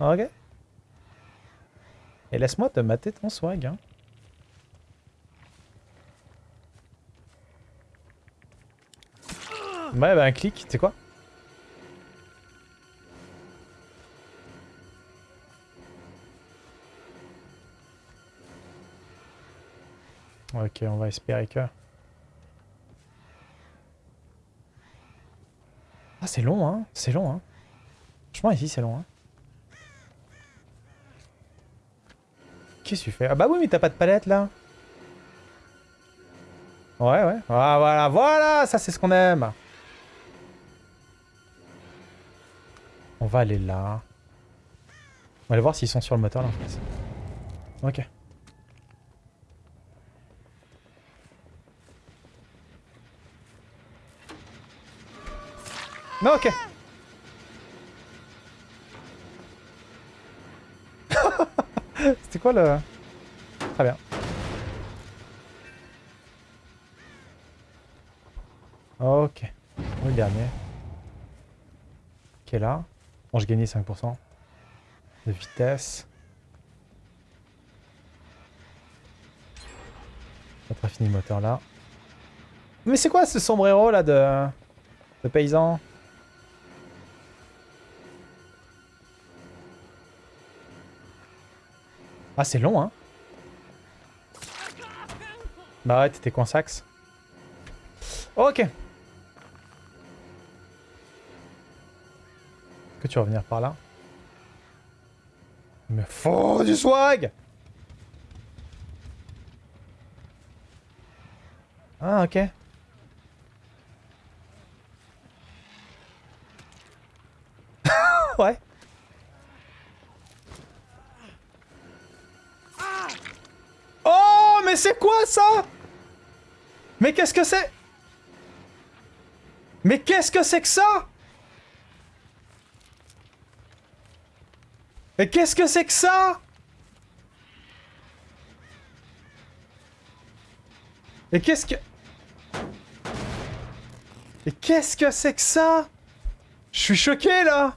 Ok. Et laisse-moi te mater ton swag, hein. Ouais, bah un clic, tu quoi? Ok, on va espérer que... Ah, c'est long, hein C'est long, hein Franchement, ici, c'est long, hein Qu'est-ce que tu fais? Ah bah oui, mais t'as pas de palette, là Ouais, ouais. Ah, voilà, voilà Ça, c'est ce qu'on aime On va aller là. On va aller voir s'ils sont sur le moteur, là, en fait. Ok. Ok. C'était quoi le... Très bien. Ok. Où le dernier Qui est là Bon, j'ai gagné 5% de vitesse. Notre fini le moteur là. Mais c'est quoi ce sombrero là de, de paysan? Ah, c'est long, hein Bah ouais, t'étais coinsax. Ok. Que tu vas venir par là? Il me du swag Ah, ok. ouais. C'est quoi ça? Mais qu'est-ce que c'est? Mais qu'est-ce que c'est que ça? Mais qu'est-ce que c'est que ça? Et qu'est-ce que... Et qu'est-ce que c'est que ça? Je suis choqué là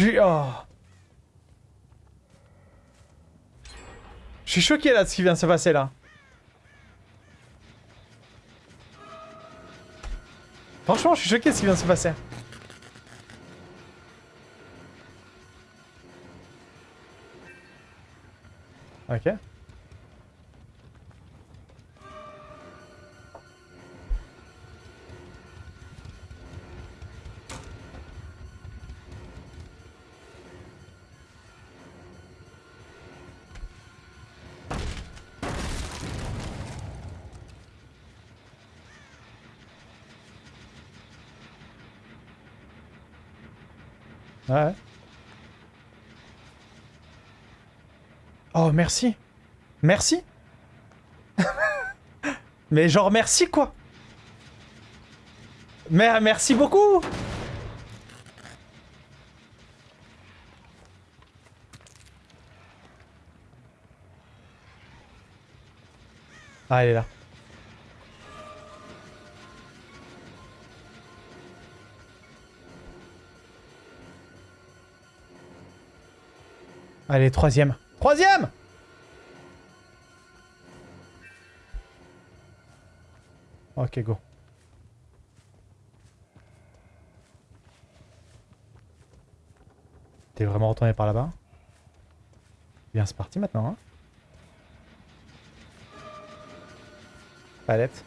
Oh. Je suis choqué là de ce qui vient de se passer là. Franchement, je suis choqué de ce qui vient de se passer. Ok. Ouais. Oh, merci. Merci. Mais genre merci quoi. Mais merci beaucoup. Ah, là. Allez, troisième. Troisième Ok, go. T'es vraiment retourné par là-bas? Bien, c'est parti maintenant. Hein Palette.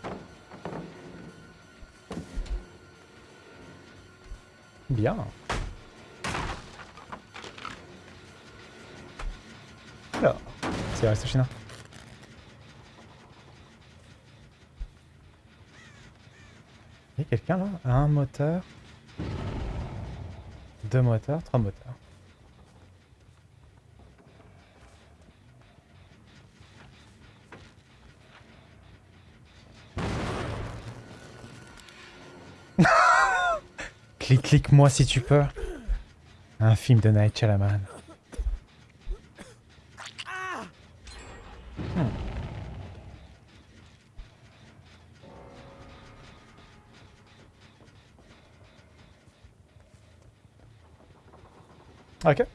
Bien. C'est resté chinois. Il y a quelqu'un là? Un moteur. Deux moteurs, trois moteurs. clique, clique moi si tu peux. Un film de Night Shyamalan. Ok.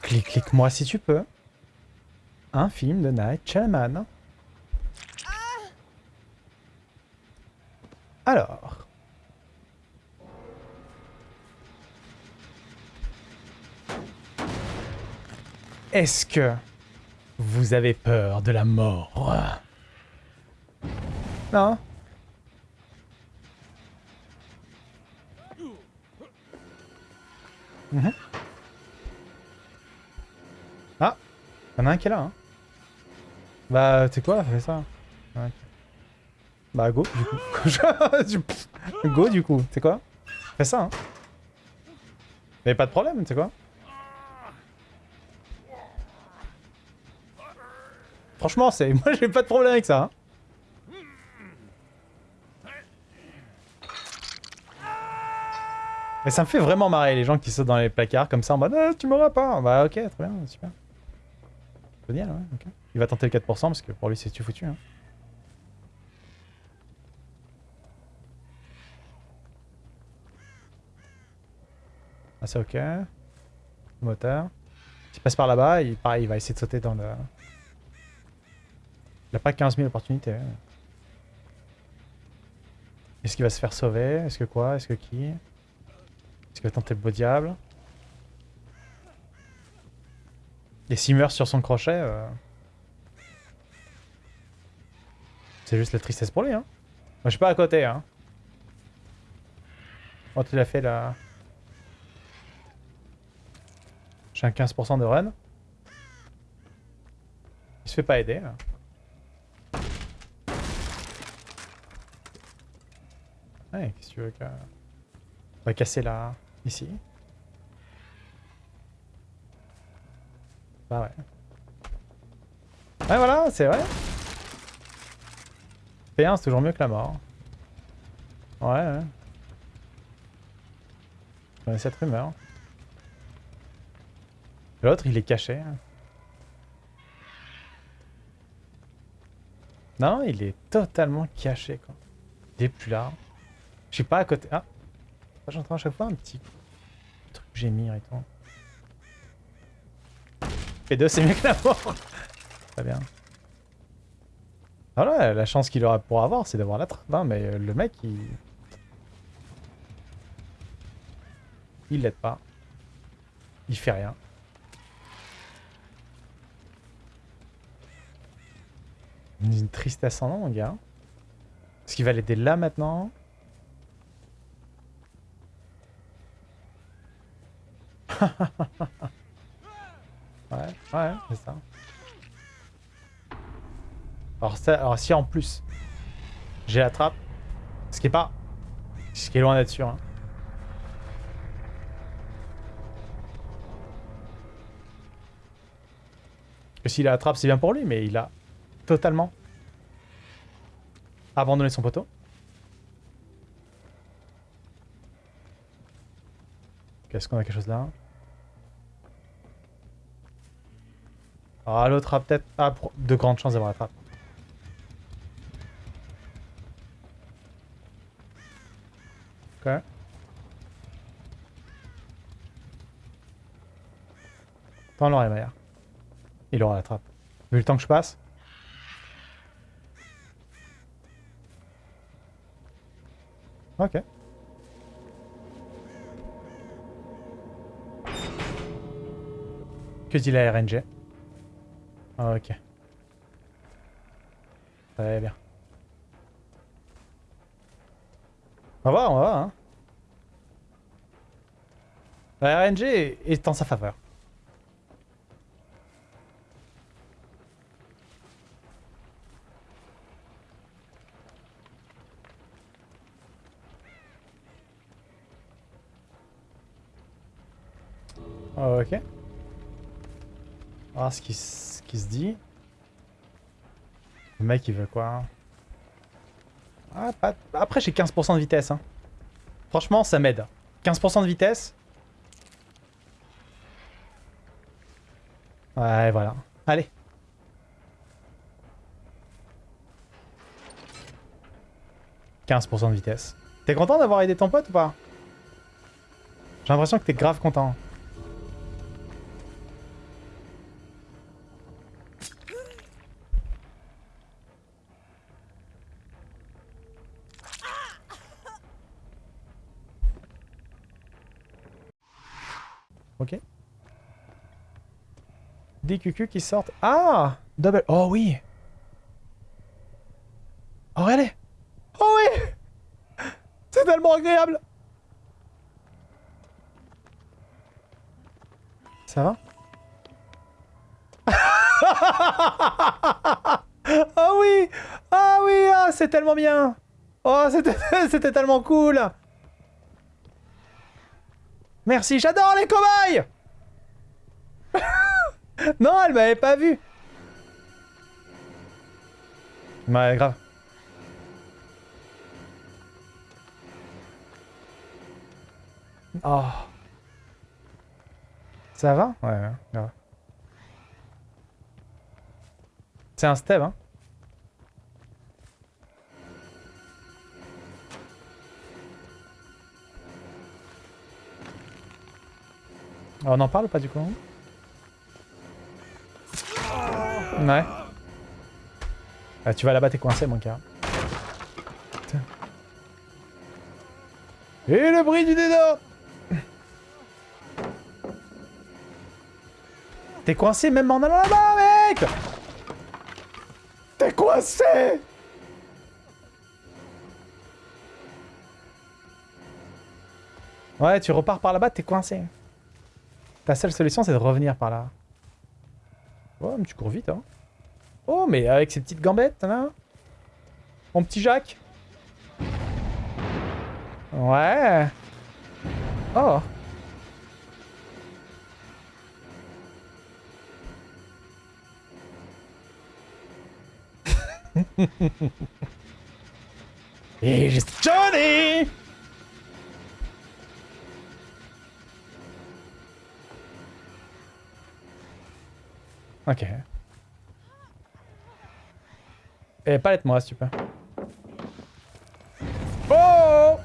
Clique, clique-moi si tu peux. Un film de Night Shyamalan. Alors. Est-ce que vous avez peur de la mort? Non Mhm. Ah Y'en a un qui est là, hein Bah, tu sais quoi, fais ça. Bah, go, du coup. go, du coup, tu sais quoi Fais ça, hein Mais pas de problème, tu sais quoi Franchement, c'est moi j'ai pas de problème avec ça. Hein. Mais ça me fait vraiment marrer les gens qui sautent dans les placards comme ça en mode ah, tu m'auras pas. Bah ok, très bien, super. Génial, ouais, ok. Il va tenter le 4% parce que pour lui c'est tu foutu. Hein. Ah c'est ok. Moteur. S'il passe par là-bas, il, il va essayer de sauter dans le... Il a pas 15 000 opportunités. Est-ce qu'il va se faire sauver? Est-ce que quoi? Est-ce que qui? Va tenter le beau diable Et s'il meurt sur son crochet... Euh, c'est juste la tristesse pour lui, hein. Moi, je suis pas à côté, hein. Quand il a fait la... J'ai un 15% de run. Il se fait pas aider, là. Ouais, qu'est-ce que tu veux On va casser là, ici. Bah ouais. Ouais voilà, c'est vrai. P1 c'est toujours mieux que la mort. Ouais, ouais. Connais cette rumeur. L'autre il est caché. Hein. Non, il est totalement caché quoi. Il est plus là. Je suis pas à côté. Ah J'entends à chaque fois un petit truc gémir et tout. P2 c'est mieux que la mort Très bien. Voilà, la chance qu'il aura pour avoir, c'est d'avoir la trappe, hein, mais euh, le mec, il... Il l'aide pas. Il fait rien. Une tristesse en mon gars. Est-ce qu'il va l'aider là, maintenant? Ouais, ouais, c'est ça. Alors, ça, alors si en plus j'ai la trappe, ce qui est pas, ce qui est loin d'être sûr. Hein. Que s'il a la trappe, c'est bien pour lui, mais il a totalement abandonné son poteau. Qu'est-ce qu'on a quelque chose là? Ah, l'autre a peut-être... De grandes chances d'avoir la trappe. Ok. Tant l'aurait, Maya. Il aura la trappe. Vu le temps que je passe. Ok. Que dit la RNG ok. Très bien. On va voir, on va voir. Hein. La RNG est en sa faveur. Ok. On va voir ce qui qui se dit. Le mec, il veut quoi ah, Après, j'ai 15% de vitesse. Hein. Franchement, ça m'aide. 15% de vitesse. Ouais, voilà. Allez. 15% de vitesse. T'es content d'avoir aidé ton pote ou pas? J'ai l'impression que t'es grave content. Des cucus qui sortent. Ah! Double. Oh oui! Oh regardez Oh oui! C'est tellement agréable! Ça va? Ah oui! Ah oui! Ah, C'est tellement bien! Oh c'était tellement cool! Merci, j'adore les cobayes Non, elle m'avait pas vu Ouais, grave. Oh. Ça va? Ouais, ouais, grave. C'est un step, hein On en parle ou pas du coup? Ouais. Ah, tu vas là-bas, t'es coincé, mon gars. Et le bruit du dédor T'es coincé même en allant là-bas, mec T'es coincé Ouais, tu repars par là-bas, t'es coincé. Ta seule solution, c'est de revenir par là. Oh, mais tu cours vite, hein. Oh, mais avec ses petites gambettes, là. Mon petit Jacques. Ouais. Oh. Here's Johnny! Ok. Et palette-moi, s'il te plaît. Oh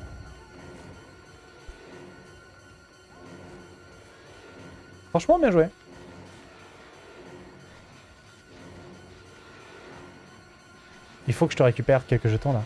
Franchement, bien joué. Il faut que je te récupère quelques jetons, là.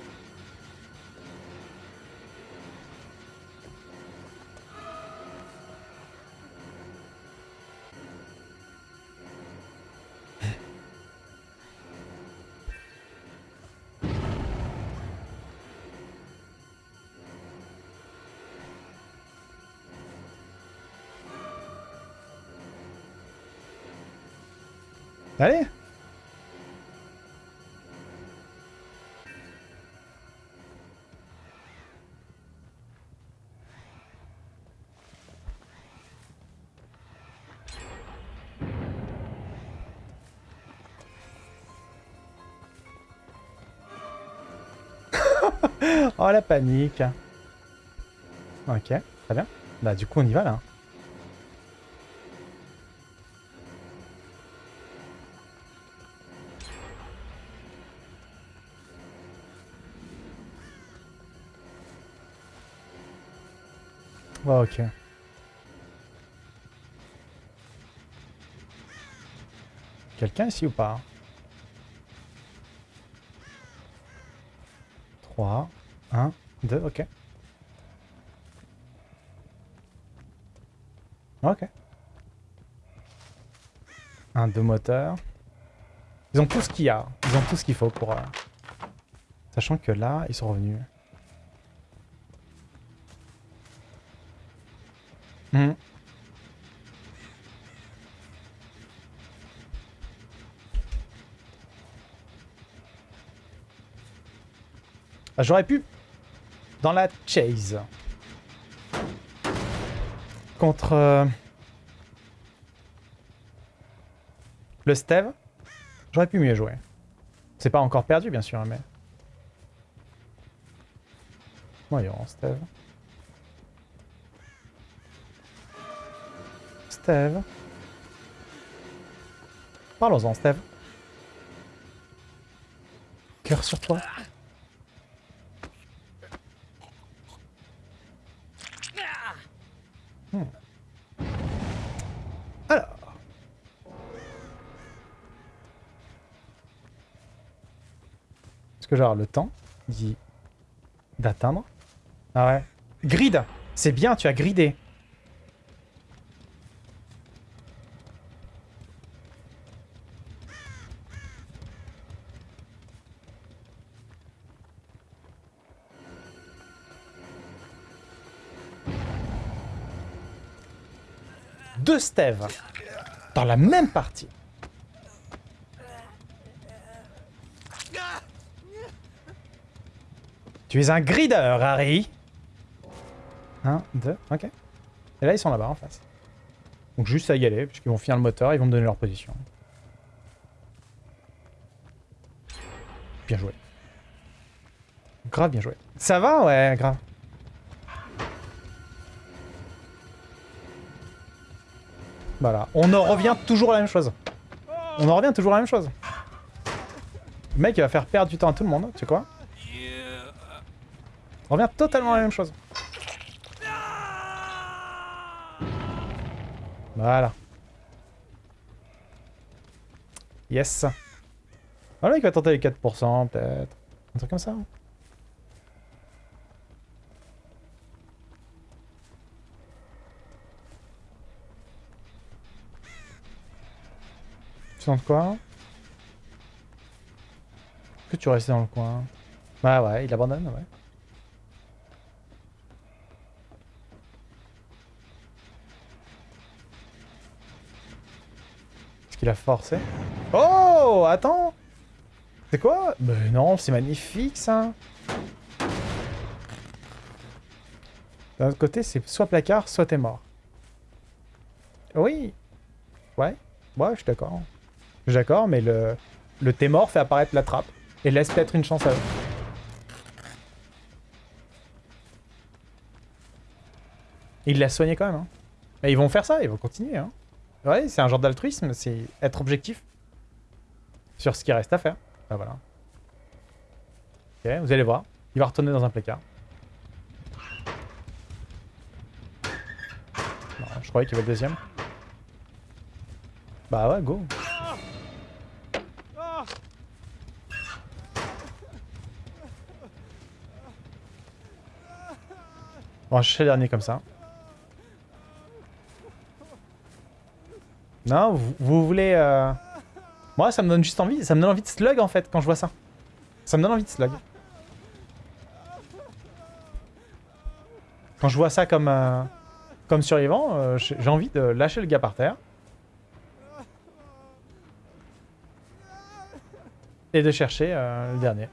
Oh la panique Ok, très bien. Bah du coup on y va là. Oh, ok. Quelqu'un ici ou pas? 3, 1, 2, ok. Ok. Un, deux moteurs. Ils ont tout ce qu'il y a. Ils ont tout ce qu'il faut pour... Euh, sachant que là, ils sont revenus. Hmm. J'aurais pu... Dans la chase. Contre... Euh, le Steve. J'aurais pu mieux jouer. C'est pas encore perdu, bien sûr, mais... Voyons, Steve. Steve. Parlons-en, Steve. Cœur sur toi. Que le temps d'atteindre Ah ouais. Grid C'est bien, tu as gridé. Deux stèves dans la même partie. Tu es un grider, Harry. Un, deux, ok. Et là, ils sont là-bas, en face. Donc juste à y aller, puisqu'ils vont finir le moteur, ils vont me donner leur position. Bien joué. Grave bien joué. Ça va Ouais, grave. Voilà. On en revient toujours à la même chose. On en revient toujours à la même chose. Le mec, il va faire perdre du temps à tout le monde, tu sais quoi revient totalement à la même chose. Voilà. Yes. Voilà, il va tenter les 4%, peut-être. Un truc comme ça. hein. Tu sens quoi? Est-ce que tu restes dans le coin? Bah ouais, il abandonne, ouais. Qu'il a forcé Oh Attends C'est quoi? Mais non, c'est magnifique ça D'un autre côté, c'est soit placard, soit t'es mort. Oui Ouais Ouais, je suis d'accord. Je suis d'accord, mais le, le t'es mort fait apparaître la trappe. Et laisse peut-être une chance à eux. Il l'a soigné quand même. Hein. Mais ils vont faire ça, ils vont continuer. Hein. Ouais, c'est un genre d'altruisme, c'est être objectif sur ce qui reste à faire. Bah voilà. Ok, vous allez voir. Il va retourner dans un placard. Je croyais qu'il y avait le deuxième. Bah ouais, go. On va chercher le dernier comme ça. Non, vous, vous voulez... euh, Moi, ça me donne juste envie. Ça me donne envie de slug, en fait, quand je vois ça. Ça me donne envie de slug. Quand je vois ça comme, euh, comme survivant, euh, j'ai envie de lâcher le gars par terre. Et de chercher euh, le dernier.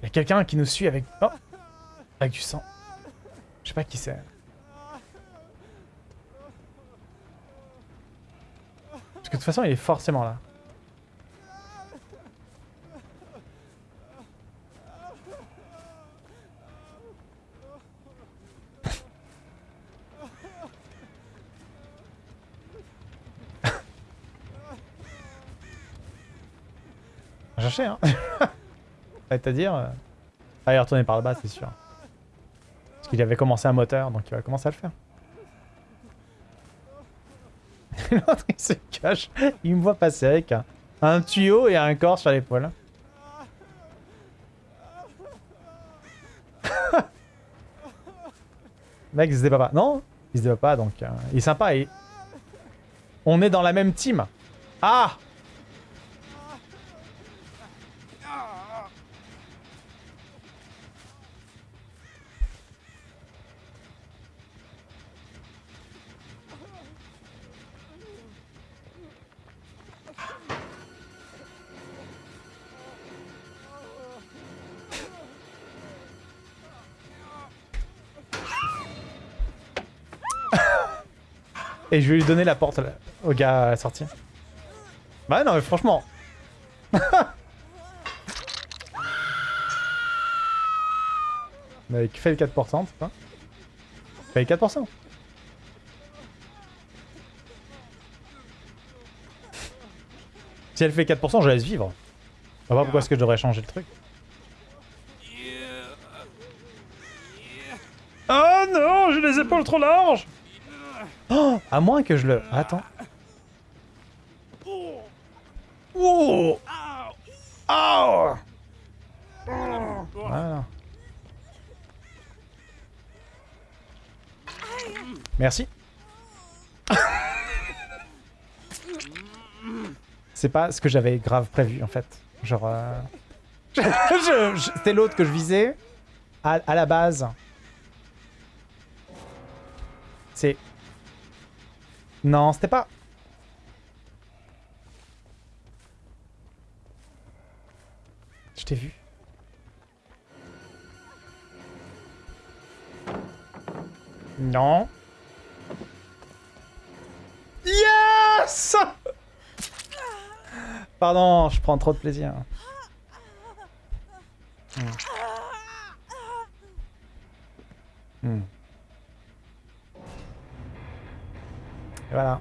Il y a quelqu'un qui nous suit avec... Oh Avec du sang. Je sais pas qui c'est. Parce que de toute façon, il est forcément là. Chercher, hein C'est-à-dire... Euh... Ah, il est retourné par là-bas, c'est sûr. Parce qu'il avait commencé un moteur, donc il va commencer à le faire. Il me voit passer avec un, un tuyau et un corps sur l'épaule. Mec, il se débat pas. Non, il se débat pas, donc euh, il est sympa et... On est dans la même team. Ah Et je vais lui donner la porte là, au gars à la sortie. Bah non mais franchement. Mais qui fait le 4%, c'est pas Fait le 4%. Si elle fait 4%, je laisse vivre. Je vois pas pourquoi est-ce que je devrais changer le truc. Oh non, j'ai les épaules trop larges Oh À moins que je le... Attends. Oh Oh Voilà. Merci. C'est pas ce que j'avais grave prévu en fait. Genre... euh, C'était l'autre que je visais à la base. C'est... Non, c'était pas... Je t'ai vu. Non. Yes Pardon, je prends trop de plaisir. Hmm. Hmm. Voilà.